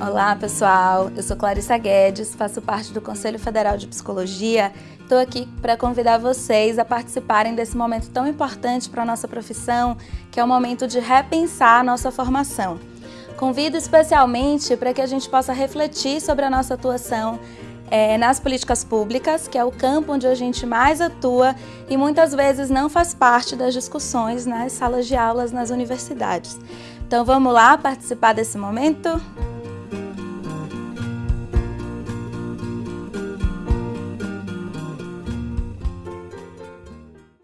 Olá pessoal, eu sou Clarissa Guedes, faço parte do Conselho Federal de Psicologia. Estou aqui para convidar vocês a participarem desse momento tão importante para a nossa profissão, que é o momento de repensar a nossa formação. Convido especialmente para que a gente possa refletir sobre a nossa atuação é, nas políticas públicas, que é o campo onde a gente mais atua e muitas vezes não faz parte das discussões nas salas de aulas nas universidades. Então vamos lá participar desse momento?